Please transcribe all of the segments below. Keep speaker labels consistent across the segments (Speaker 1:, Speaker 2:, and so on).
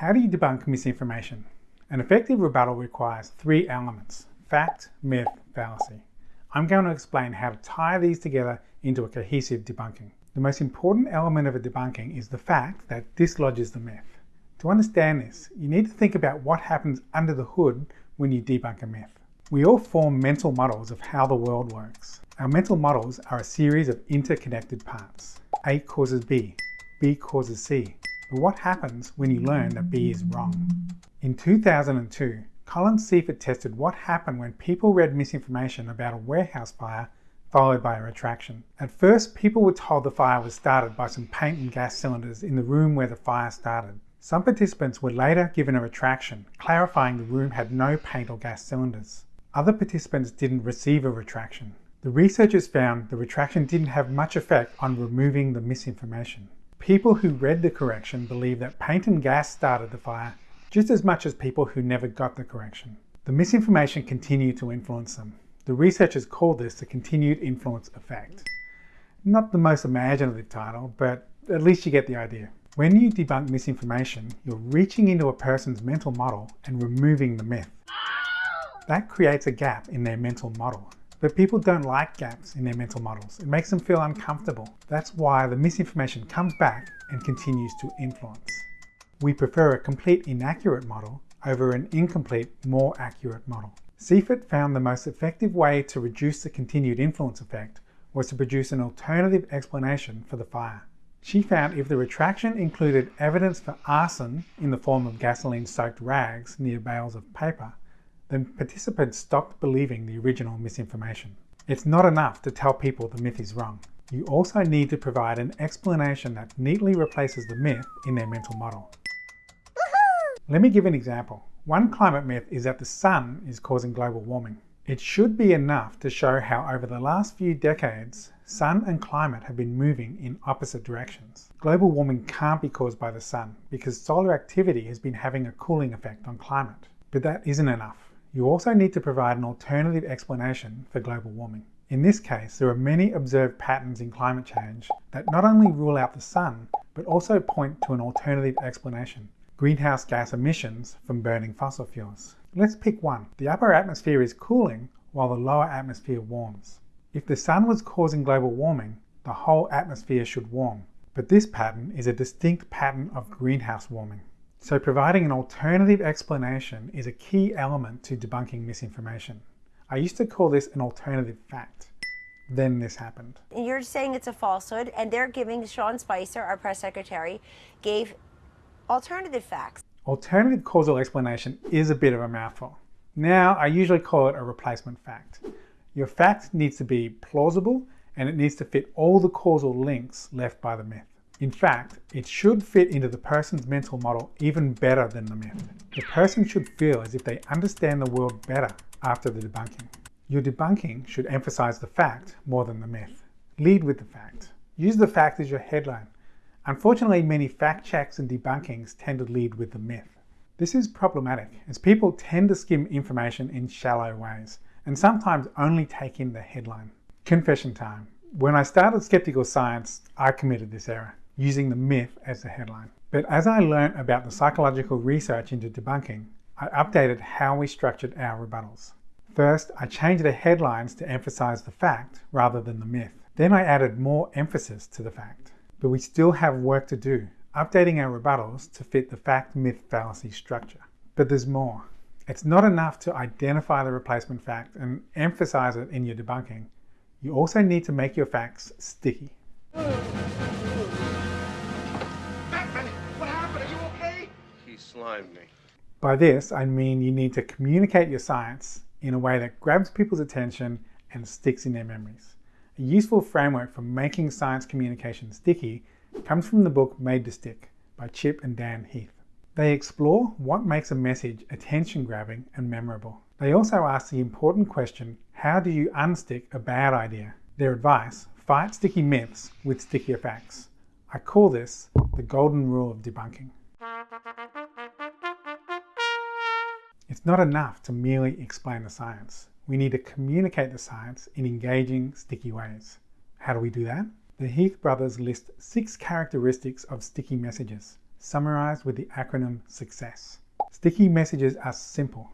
Speaker 1: How do you debunk misinformation? An effective rebuttal requires three elements, fact, myth, fallacy. I'm going to explain how to tie these together into a cohesive debunking. The most important element of a debunking is the fact that dislodges the myth. To understand this, you need to think about what happens under the hood when you debunk a myth. We all form mental models of how the world works. Our mental models are a series of interconnected parts. A causes B, B causes C. But what happens when you learn that B is wrong? In 2002, Colleen Seifert tested what happened when people read misinformation about a warehouse fire followed by a retraction. At first, people were told the fire was started by some paint and gas cylinders in the room where the fire started. Some participants were later given a retraction, clarifying the room had no paint or gas cylinders. Other participants didn't receive a retraction. The researchers found the retraction didn't have much effect on removing the misinformation. People who read the correction believed that paint and gas started the fire just as much as people who never got the correction. The misinformation continued to influence them. The researchers call this the continued influence effect. Not the most imaginative title, but at least you get the idea. When you debunk misinformation, you're reaching into a person's mental model and removing the myth. That creates a gap in their mental model. But people don't like gaps in their mental models. It makes them feel uncomfortable. That's why the misinformation comes back and continues to influence. We prefer a complete inaccurate model over an incomplete, more accurate model. Seifert found the most effective way to reduce the continued influence effect was to produce an alternative explanation for the fire. She found if the retraction included evidence for arson in the form of gasoline-soaked rags near bales of paper, then participants stopped believing the original misinformation. It's not enough to tell people the myth is wrong. You also need to provide an explanation that neatly replaces the myth in their mental model. Let me give an example. One climate myth is that the sun is causing global warming. It should be enough to show how over the last few decades, sun and climate have been moving in opposite directions. Global warming can't be caused by the sun because solar activity has been having a cooling effect on climate. But that isn't enough. You also need to provide an alternative explanation for global warming. In this case, there are many observed patterns in climate change that not only rule out the sun, but also point to an alternative explanation greenhouse gas emissions from burning fossil fuels. Let's pick one. The upper atmosphere is cooling while the lower atmosphere warms. If the sun was causing global warming, the whole atmosphere should warm. But this pattern is a distinct pattern of greenhouse warming. So providing an alternative explanation is a key element to debunking misinformation. I used to call this an alternative fact. Then this happened.
Speaker 2: You're saying it's a falsehood, and they're giving Sean Spicer, our press secretary, gave alternative facts.
Speaker 1: Alternative causal explanation is a bit of a mouthful. Now, I usually call it a replacement fact. Your fact needs to be plausible and it needs to fit all the causal links left by the myth. In fact, it should fit into the person's mental model even better than the myth. The person should feel as if they understand the world better after the debunking. Your debunking should emphasize the fact more than the myth. Lead with the fact. Use the fact as your headline. Unfortunately, many fact checks and debunkings tend to lead with the myth. This is problematic as people tend to skim information in shallow ways and sometimes only take in the headline. Confession time. When I started Skeptical Science, I committed this error, using the myth as the headline. But as I learned about the psychological research into debunking, I updated how we structured our rebuttals. First, I changed the headlines to emphasize the fact rather than the myth. Then I added more emphasis to the fact but we still have work to do, updating our rebuttals to fit the fact-myth-fallacy structure. But there's more. It's not enough to identify the replacement fact and emphasize it in your debunking. You also need to make your facts sticky.
Speaker 3: He slimed me.
Speaker 1: By this, I mean you need to communicate your science in a way that grabs people's attention and sticks in their memories. A useful framework for making science communication sticky comes from the book Made to Stick by Chip and Dan Heath. They explore what makes a message attention-grabbing and memorable. They also ask the important question, how do you unstick a bad idea? Their advice, fight sticky myths with stickier facts. I call this the golden rule of debunking. It's not enough to merely explain the science we need to communicate the science in engaging, sticky ways. How do we do that? The Heath brothers list six characteristics of sticky messages. summarized with the acronym SUCCESS. Sticky messages are simple.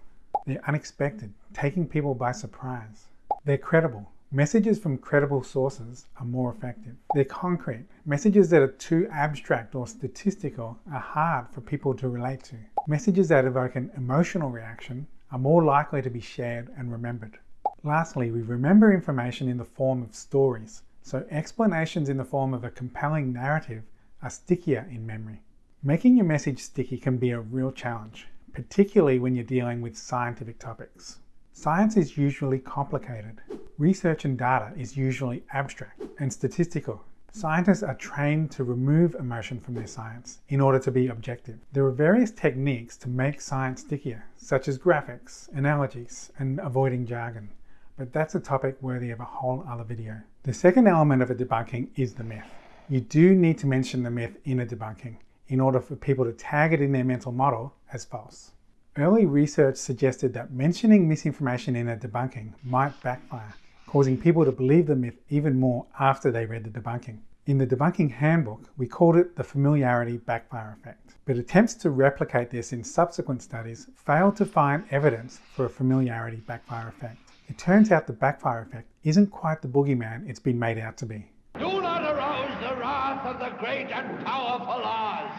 Speaker 1: They're unexpected, taking people by surprise. They're credible. Messages from credible sources are more effective. They're concrete. Messages that are too abstract or statistical are hard for people to relate to. Messages that evoke an emotional reaction are more likely to be shared and remembered. Lastly, we remember information in the form of stories, so explanations in the form of a compelling narrative are stickier in memory. Making your message sticky can be a real challenge, particularly when you're dealing with scientific topics. Science is usually complicated. Research and data is usually abstract and statistical. Scientists are trained to remove emotion from their science in order to be objective. There are various techniques to make science stickier, such as graphics, analogies, and avoiding jargon, but that's a topic worthy of a whole other video. The second element of a debunking is the myth. You do need to mention the myth in a debunking in order for people to tag it in their mental model as false. Early research suggested that mentioning misinformation in a debunking might backfire, causing people to believe the myth even more after they read the debunking. In the debunking handbook, we called it the familiarity backfire effect, but attempts to replicate this in subsequent studies failed to find evidence for a familiarity backfire effect. It turns out the backfire effect isn't quite the boogeyman it's been made out to be.
Speaker 3: Do not arouse the wrath of the great and powerful Oz.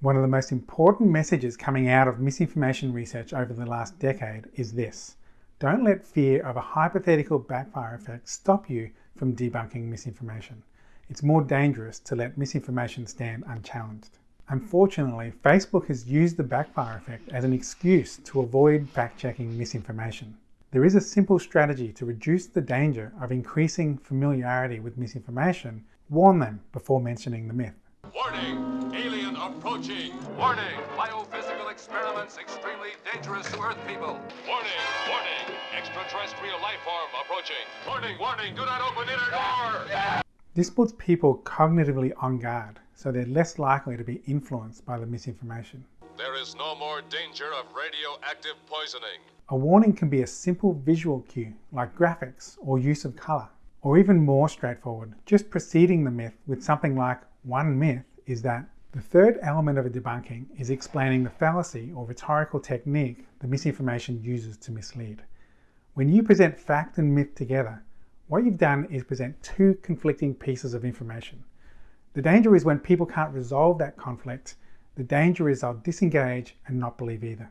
Speaker 1: One of the most important messages coming out of misinformation research over the last decade is this. Don't let fear of a hypothetical backfire effect stop you from debunking misinformation. It's more dangerous to let misinformation stand unchallenged. Unfortunately, Facebook has used the backfire effect as an excuse to avoid fact-checking misinformation. There is a simple strategy to reduce the danger of increasing familiarity with misinformation. Warn them before mentioning the myth.
Speaker 4: Warning! Alien approaching! Warning! Biophysical experiments extremely dangerous to Earth people! Warning! Warning! Extraterrestrial life form approaching! Warning! Warning! Do not open inner door!
Speaker 1: This puts people cognitively on guard, so they're less likely to be influenced by the misinformation.
Speaker 4: There is no more danger of radioactive poisoning.
Speaker 1: A warning can be a simple visual cue, like graphics or use of color, or even more straightforward, just preceding the myth with something like one myth is that the third element of a debunking is explaining the fallacy or rhetorical technique the misinformation uses to mislead. When you present fact and myth together, what you've done is present two conflicting pieces of information. The danger is when people can't resolve that conflict, the danger is they'll disengage and not believe either.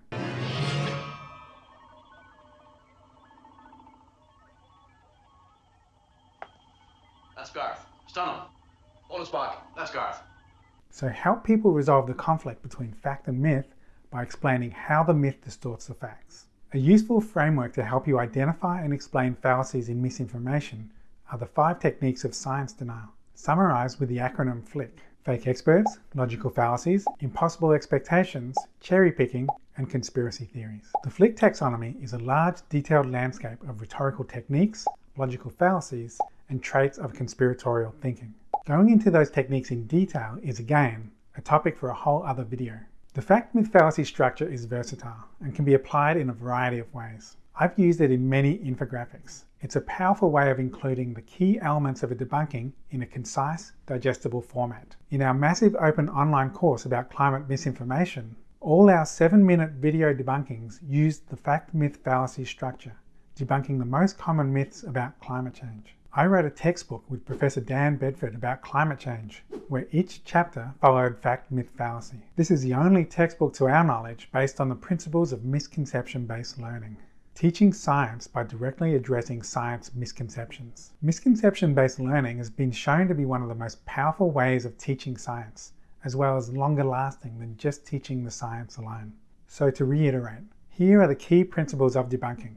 Speaker 1: So help people resolve the conflict between fact and myth by explaining how the myth distorts the facts. A useful framework to help you identify and explain fallacies in misinformation are the five techniques of science denial, summarized with the acronym FLICC. Fake experts, logical fallacies, impossible expectations, cherry picking, and conspiracy theories. The FLICC taxonomy is a large, detailed landscape of rhetorical techniques, logical fallacies, and traits of conspiratorial thinking. Going into those techniques in detail is again a topic for a whole other video. The fact myth fallacy structure is versatile and can be applied in a variety of ways. I've used it in many infographics. It's a powerful way of including the key elements of a debunking in a concise, digestible format. In our massive open online course about climate misinformation, all our 7-minute video debunkings used the fact myth fallacy structure, debunking the most common myths about climate change. I wrote a textbook with Professor Dan Bedford about climate change, where each chapter followed fact myth fallacy. This is the only textbook to our knowledge based on the principles of misconception-based learning. Teaching science by directly addressing science misconceptions. Misconception-based learning has been shown to be one of the most powerful ways of teaching science, as well as longer lasting than just teaching the science alone. So to reiterate, here are the key principles of debunking.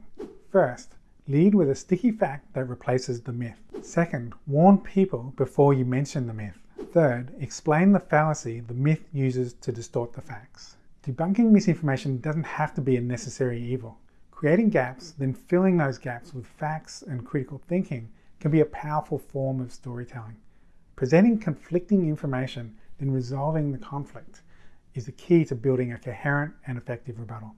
Speaker 1: First, lead with a sticky fact that replaces the myth. Second, warn people before you mention the myth. Third, explain the fallacy the myth uses to distort the facts. Debunking misinformation doesn't have to be a necessary evil. Creating gaps, then filling those gaps with facts and critical thinking can be a powerful form of storytelling. Presenting conflicting information, then resolving the conflict is the key to building a coherent and effective rebuttal.